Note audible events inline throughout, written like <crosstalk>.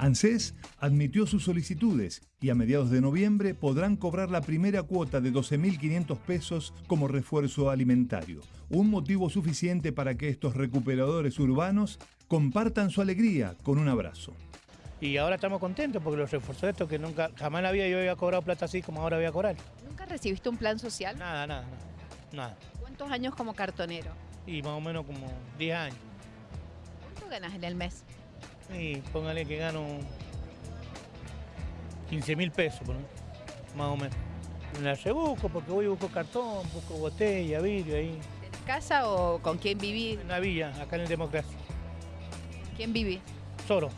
ANSES admitió sus solicitudes y a mediados de noviembre podrán cobrar la primera cuota de 12.500 pesos como refuerzo alimentario, un motivo suficiente para que estos recuperadores urbanos compartan su alegría con un abrazo. Y ahora estamos contentos porque los refuerzos estos que nunca, jamás vida yo había cobrado plata así como ahora voy a cobrar. ¿Nunca recibiste un plan social? Nada, nada, nada. nada. ¿Cuántos años como cartonero? Y más o menos como 10 años. ¿Cuánto ganas en el mes? Y póngale que gano 15 mil pesos, por más o menos. Me la rebusco porque voy y busco cartón, busco botella, vidrio ahí. ¿En casa o con quién vivís? En la villa, acá en el Democracia. ¿Quién vivís? Solo.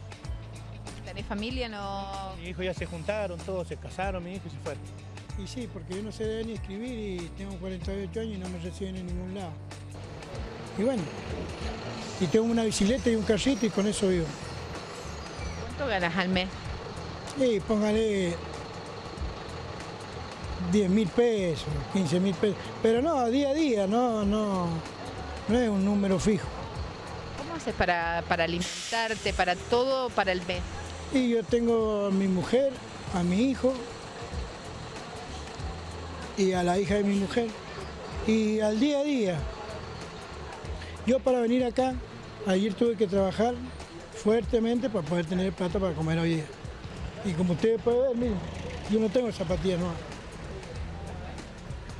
¿Tenés familia? No... Mi hijo ya se juntaron, todos se casaron, mi hijo y se fueron. Y sí, porque yo no sé leer ni escribir y tengo 48 años y no me reciben en ningún lado. Y bueno, y tengo una bicicleta y un carrito y con eso vivo. ¿Cuánto ganas al mes? Y póngale 10 mil pesos, 15 mil pesos. Pero no, día a día, no, no, no es un número fijo. ¿Cómo haces para, para alimentarte, para todo, para el mes? Y yo tengo a mi mujer, a mi hijo y a la hija de mi mujer. Y al día a día. Yo para venir acá, ayer tuve que trabajar fuertemente para poder tener plata para comer hoy día. Y como ustedes pueden ver, miren, yo no tengo zapatillas nuevas.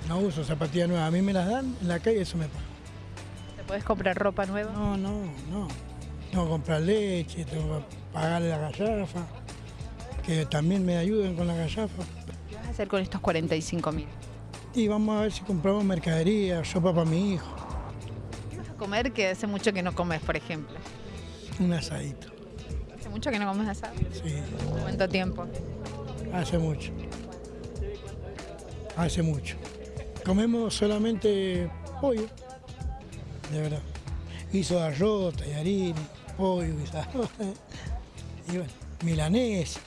No uso zapatillas nuevas, a mí me las dan en la calle y eso me paga. ¿Te puedes comprar ropa nueva? No, no, no. Tengo que comprar leche, tengo que pagarle la gallafa, que también me ayuden con la gallafa. ¿Qué vas a hacer con estos 45 mil? Y vamos a ver si compramos mercadería, ropa para mi hijo, ¿Qué vas a comer que hace mucho que no comes, por ejemplo? Un asadito. ¿Hace mucho que no comes asado? Sí, ¿Cuánto tiempo? hace mucho. Hace mucho. Comemos solamente pollo, de verdad. Guiso de arroz, tallarines, pollo, guisado. <laughs> Y bueno, milanés.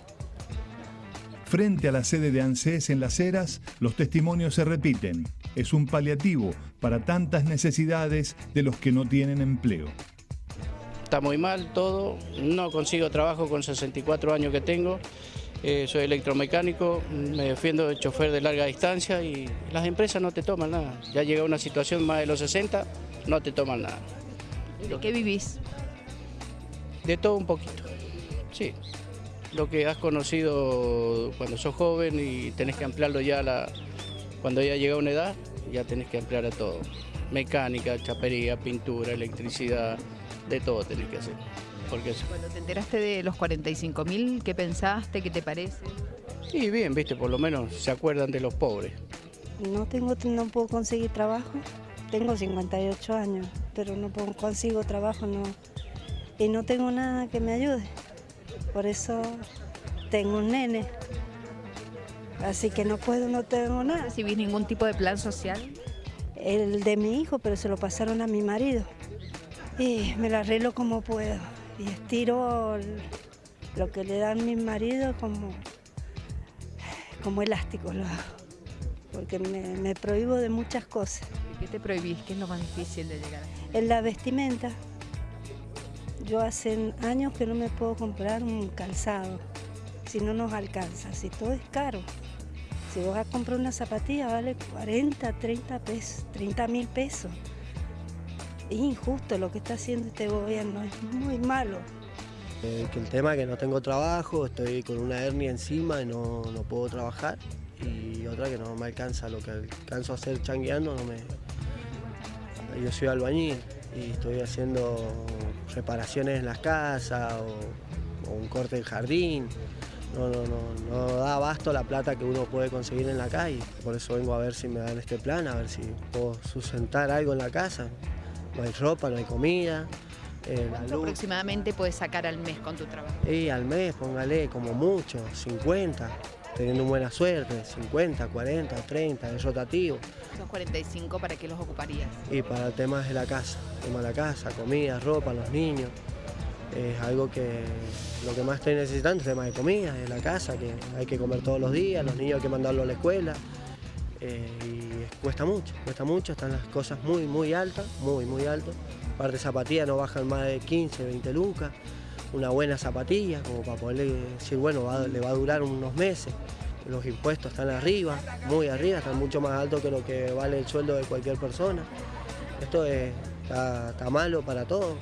Frente a la sede de ANSES en Las Heras, los testimonios se repiten. Es un paliativo para tantas necesidades de los que no tienen empleo. Está muy mal todo, no consigo trabajo con 64 años que tengo, eh, soy electromecánico, me defiendo de chofer de larga distancia y las empresas no te toman nada. Ya llega una situación más de los 60, no te toman nada. ¿De qué vivís? De todo un poquito, sí. Lo que has conocido cuando sos joven y tenés que ampliarlo ya a la, cuando ya llega una edad, ya tenés que ampliar a todo. Mecánica, chapería, pintura, electricidad, de todo tenés que hacer. Porque es- Cuando te enteraste de los 45 mil, ¿qué pensaste? ¿Qué te parece? Y bien, viste, por lo menos se acuerdan de los pobres. No tengo, no puedo conseguir trabajo. Tengo 58 años, pero no puedo- consigo trabajo, no. Y no tengo nada que me ayude. Por eso tengo un nene. Así que no puedo, no tengo ¿No nada. recibís ningún tipo de plan social? El de mi hijo, pero se lo pasaron a mi marido. Y me lo arreglo como puedo. Y estiro lo que le dan mi marido como, como elástico lo hago. Porque me, me prohíbo de muchas cosas. ¿De qué te prohibís? ¿Qué es lo más difícil de llegar? En la vestimenta, yo hace años que no me puedo comprar un calzado, si no nos alcanza, si todo es caro. Si vos vas a comprar una zapatilla vale 40, 30 pesos, 30 mil pesos. Es injusto lo que está haciendo este gobierno, es muy malo. Eh, el tema es que no tengo trabajo, estoy con una hernia encima y no, no puedo trabajar. Y otra que no me alcanza, lo que alcanzo a hacer changueando no me... Yo soy albañil y estoy haciendo reparaciones en las casas o, o un corte del jardín. No, no, no, no da abasto la plata que uno puede conseguir en la calle. Por eso vengo a ver si me dan este plan, a ver si puedo sustentar algo en la casa. No hay ropa, no hay comida. eh, ¿Cuánto aproximadamente puedes sacar al mes con tu trabajo? Y al mes, póngale como mucho, 50, teniendo buena suerte, 50, 40, 30, es rotativo. Esos 45, ¿para qué los ocuparías? Y para temas de la casa, tema de la casa, comida, ropa, los niños, es algo que lo que más estoy necesitando es tema de comida, de la casa, que hay que comer todos los días, los niños hay que mandarlos a la escuela. eh, y es- cuesta mucho, cuesta mucho, están las cosas muy, muy altas, muy, muy altas. Aparte zapatillas no bajan más de 15, 20 lucas. una buena zapatilla, como para poder decir, bueno, va- le va a durar unos meses. Los impuestos están arriba, muy arriba, están mucho más altos que lo que vale el sueldo de cualquier persona. Esto es- está malo para todos.